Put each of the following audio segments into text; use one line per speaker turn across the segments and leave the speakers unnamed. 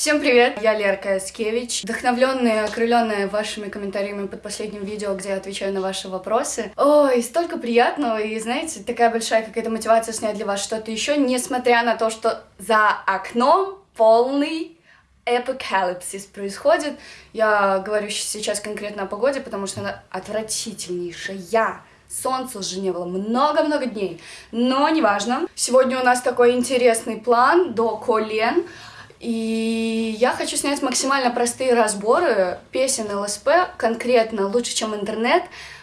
Всем привет, я Лерка Яскевич. Вдохновленная, окрыленная вашими комментариями под последним видео, где я отвечаю на ваши вопросы. Ой, столько приятного, и знаете, такая большая какая-то мотивация снять для вас что-то еще, несмотря на то, что за окном полный апокалипсис происходит. Я говорю сейчас конкретно о погоде, потому что она отвратительнейшая. Солнца уже не было много-много дней, но неважно. Сегодня у нас такой интересный план до колен. И я хочу снять максимально простые разборы песен ЛСП, конкретно лучше, чем интернет,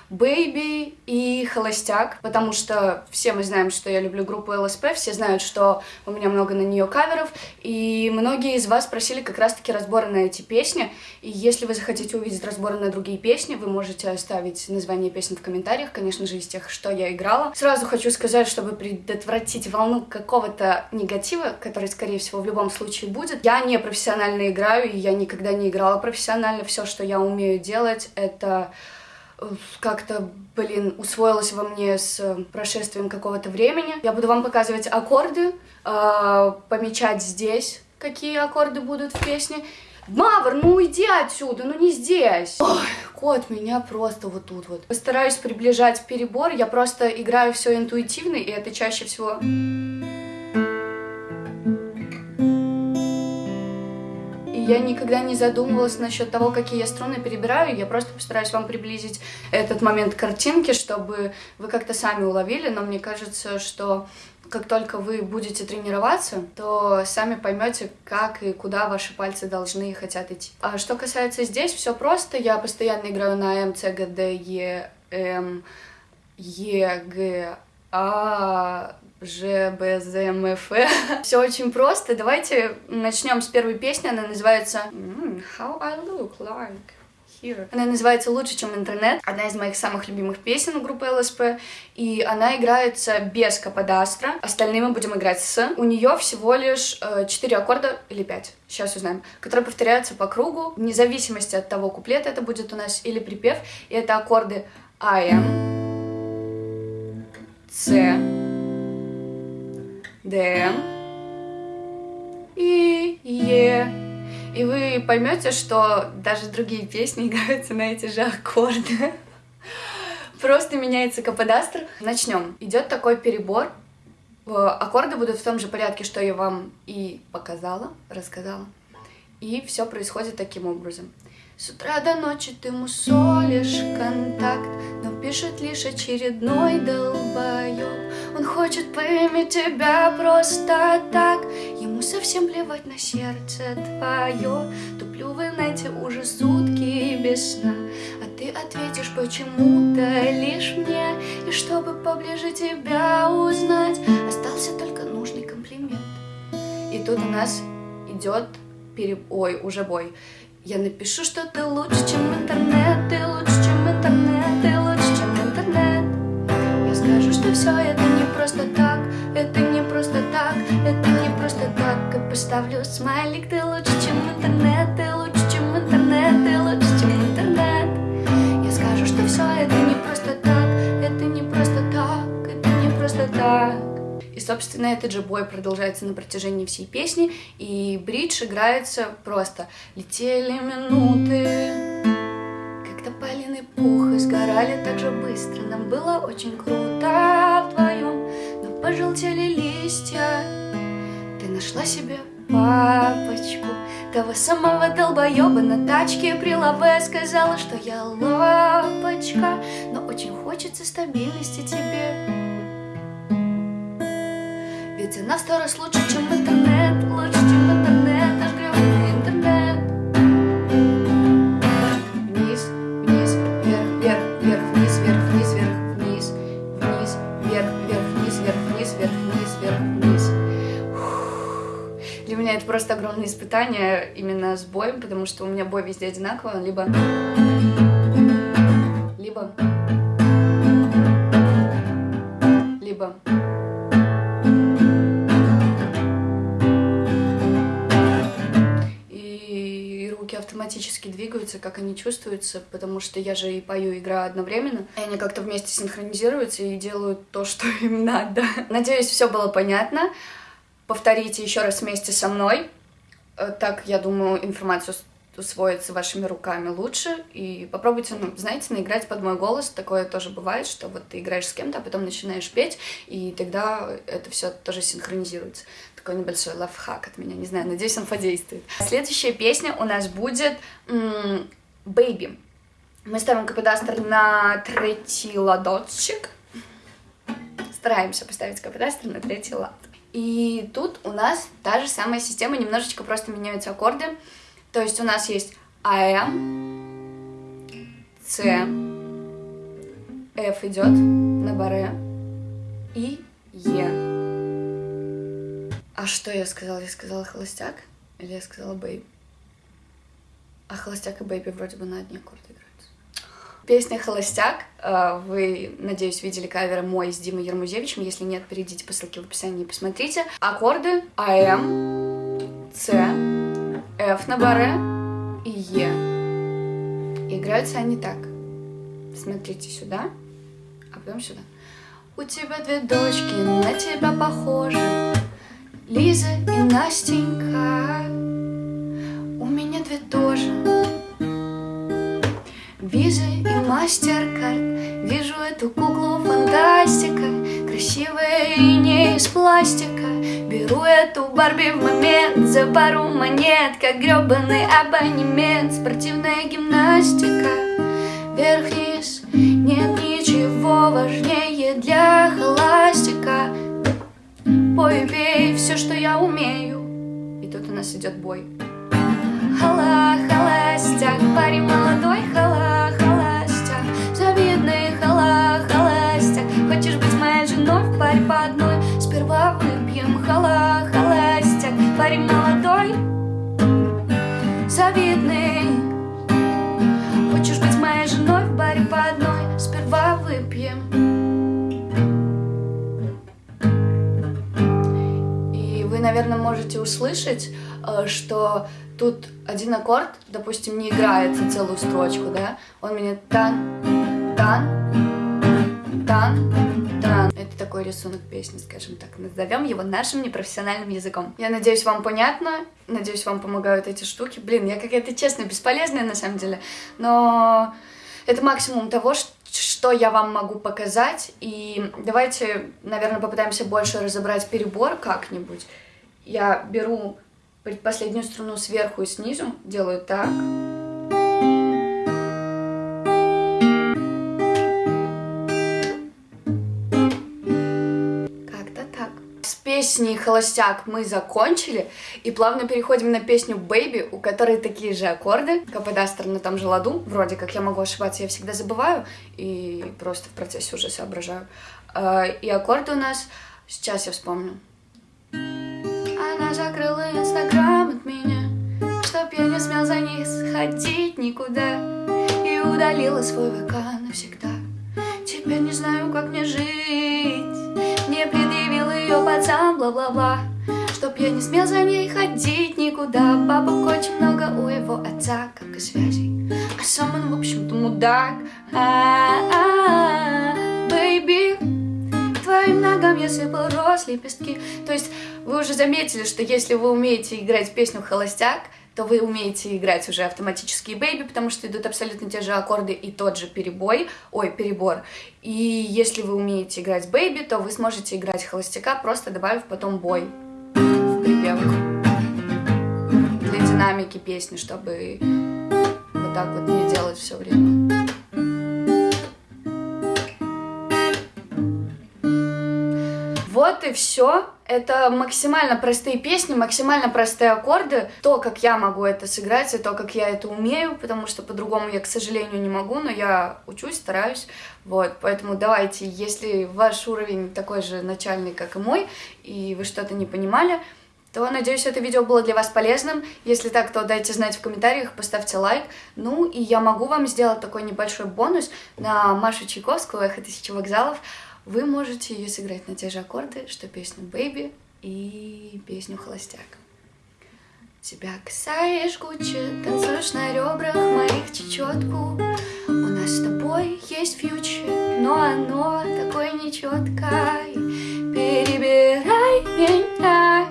Бэйби и Холостяк, потому что все мы знаем, что я люблю группу ЛСП, все знают, что у меня много на нее каверов, и многие из вас просили как раз-таки разборы на эти песни, и если вы захотите увидеть разборы на другие песни, вы можете оставить название песен в комментариях, конечно же, из тех, что я играла. Сразу хочу сказать, чтобы предотвратить волну какого-то негатива, который, скорее всего, в любом случае будет, я не профессионально играю, и я никогда не играла профессионально, все, что я умею делать, это как-то, блин, усвоилось во мне с э, прошествием какого-то времени. Я буду вам показывать аккорды, э, помечать здесь, какие аккорды будут в песне. Мавр, ну уйди отсюда, ну не здесь. Ой, кот меня просто вот тут вот. Постараюсь приближать перебор, я просто играю все интуитивно, и это чаще всего... Я никогда не задумывалась насчет того, какие я струны перебираю. Я просто постараюсь вам приблизить этот момент картинки, чтобы вы как-то сами уловили. Но мне кажется, что как только вы будете тренироваться, то сами поймете, как и куда ваши пальцы должны и хотят идти. А что касается здесь, все просто. Я постоянно играю на М, С, Г, Д, Е, М, Е, Г, А, Ж, Б, З, М, Ф. Все очень просто. Давайте начнем с первой песни. Она называется How I Look Like. Here. Она называется «Лучше, чем интернет». Одна из моих самых любимых песен группы ЛСП. И она играется без каподастра. Остальные мы будем играть с. У нее всего лишь э, 4 аккорда или 5, сейчас узнаем, которые повторяются по кругу, вне зависимости от того, куплет это будет у нас или припев. И это аккорды am, C, Д и Е. И вы поймете, что даже другие песни играются на эти же аккорды. Просто меняется каподастр. Начнем. Идет такой перебор. Аккорды будут в том же порядке, что я вам и показала, рассказала. И все происходит таким образом. С утра до ночи ты мусолишь контакт, но пишет лишь очередной долбоёб. Он хочет поиметь тебя просто так, ему совсем плевать на сердце твое. Туплю в инете уже сутки без сна, а ты ответишь почему-то лишь мне. И чтобы поближе тебя узнать, остался только нужный комплимент. И тут у нас идет переб... Ой, уже бой. Я напишу, что ты лучше, чем интернет, ты лучше, чем интернет, ты лучше, чем интернет. Я скажу, что все это не просто так, это не просто так, это не просто так. И поставлю смайлик, ты лучше, чем интернет, ты лучше, чем интернет, ты лучше, чем интернет. Я скажу, что все это не просто так, это не просто так, это не просто так. И, собственно, этот же бой продолжается на протяжении всей песни, и бридж играется просто. Летели минуты, как тополиный пух, и сгорали так же быстро. Нам было очень круто вдвоем, но пожелтели листья. Ты нашла себе папочку, того самого долбоеба на тачке при лаве Сказала, что я лапочка, но очень хочется стабильности тебе. Она сто раз лучше, чем интернет Лучше, чем интернет, наш гребаный интернет. Вниз, вниз, вверх, вверх, вверх, вниз, вверх, вниз, вверх, вниз Вниз, вверх, вверх, вниз, вверх, вниз, вверх, вниз, вверх, вниз. Для меня это просто огромное испытание именно с боем, потому что у меня бой везде одинаковый, либо... Либо... Либо... автоматически двигаются, как они чувствуются, потому что я же и пою, и играю одновременно. И они как-то вместе синхронизируются и делают то, что им надо. Надеюсь, все было понятно. Повторите еще раз вместе со мной. Э, так, я думаю, информацию усвоится вашими руками лучше. И попробуйте, ну, знаете, наиграть под мой голос. Такое тоже бывает, что вот ты играешь с кем-то, а потом начинаешь петь, и тогда это все тоже синхронизируется. Такой небольшой лайфхак от меня, не знаю, надеюсь, он подействует. Следующая песня у нас будет «Baby». Мы ставим каподастер на третий ладотчик. Стараемся поставить каподастер на третий лад. И тут у нас та же самая система, немножечко просто меняются аккорды. То есть у нас есть АМ, С, F идет на баре и Е. А что я сказала? Я сказала холостяк? Или я сказала бейби? А холостяк и бейби вроде бы на одни аккорды играются. Песня «Холостяк». Э, вы, надеюсь, видели кавер мой с Димой Ермузевичем. Если нет, перейдите по ссылке в описании и посмотрите. Аккорды АМ, С, F на баре и Е. Играются они так. Смотрите сюда, а потом сюда. У тебя две дочки, на тебя похожи. Лиза и Настенька. У меня две тоже. Виза и Мастеркард. Вижу эту куклу фантастика. Красивая и не из пластика. Беру эту Барби в момент за пару монет, как гребаный абонемент, спортивная гимнастика, вверх-вниз, нет ничего важнее для холастика. Пой и пей все, что я умею. И тут у нас идет бой. Хала, холостяк, парень наверное, можете услышать, э, что тут один аккорд, допустим, не играет на целую строчку, да? Он меня тан, тан, тан, тан такой рисунок песни, скажем так. Назовем его нашим непрофессиональным языком. Я надеюсь, вам понятно. Надеюсь, вам помогают эти штуки. Блин, я какая-то честно бесполезная на самом деле. Но это максимум того, что я вам могу показать. И давайте, наверное, попытаемся больше разобрать перебор как-нибудь. Я беру предпоследнюю струну сверху и снизу, делаю так. песни «Холостяк» мы закончили, и плавно переходим на песню «Baby», у которой такие же аккорды, каподастер на том же ладу, вроде как я могу ошибаться, я всегда забываю, и просто в процессе уже соображаю. А, и аккорды у нас, сейчас я вспомню. Она закрыла инстаграм от меня, чтоб я не смел за ней сходить никуда, и удалила свой ВК навсегда. Теперь не знаю, как мне жить, не предъявил ее пацан, бла-бла-бла. Чтоб я не смел за ней ходить никуда. Бабок очень много у его отца, как и связей. А сам он, в общем-то, мудак. Бэйби, твоим ногам я сыпал роз лепестки То есть вы уже заметили, что если вы умеете играть песню «Холостяк», то вы умеете играть уже автоматически бэйби, потому что идут абсолютно те же аккорды и тот же перебой, ой, перебор. И если вы умеете играть бэйби, то вы сможете играть холостяка, просто добавив потом бой в припевку для динамики песни, чтобы вот так вот не делать все время. Вот и все. Это максимально простые песни, максимально простые аккорды. То, как я могу это сыграть, и то, как я это умею, потому что по-другому я, к сожалению, не могу, но я учусь, стараюсь. Вот, поэтому давайте, если ваш уровень такой же начальный, как и мой, и вы что-то не понимали, то, надеюсь, это видео было для вас полезным. Если так, то дайте знать в комментариях, поставьте лайк. Ну, и я могу вам сделать такой небольшой бонус на Машу Чайковскую «Эхо тысячи вокзалов» вы можете ее сыграть на те же аккорды, что песню «Baby» и песню «Холостяк». Тебя касаешь Гуччи, танцуешь на ребрах моих чечетку. У нас с тобой есть фьючер, но оно такое нечеткое. Перебирай меня,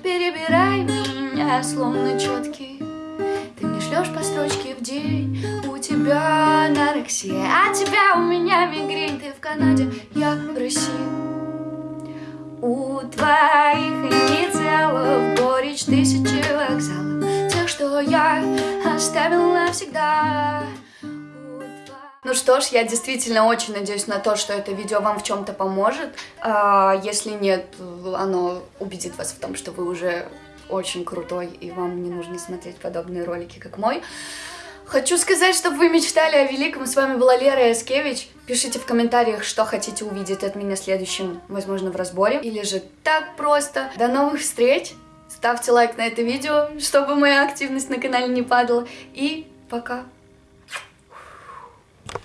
перебирай меня словно четкий Ты мне шлешь по строчке в день У тебя анорексия, а тебя у меня мигрень Ты в Канаде, я в России У твоих инициалов горечь тысячи вокзалов Тех, что я оставил навсегда ну что ж, я действительно очень надеюсь на то, что это видео вам в чем-то поможет. А, если нет, оно убедит вас в том, что вы уже очень крутой, и вам не нужно смотреть подобные ролики, как мой. Хочу сказать, чтобы вы мечтали о великом. С вами была Лера Яскевич. Пишите в комментариях, что хотите увидеть от меня следующим, возможно, в разборе. Или же так просто. До новых встреч! Ставьте лайк на это видео, чтобы моя активность на канале не падала. И пока!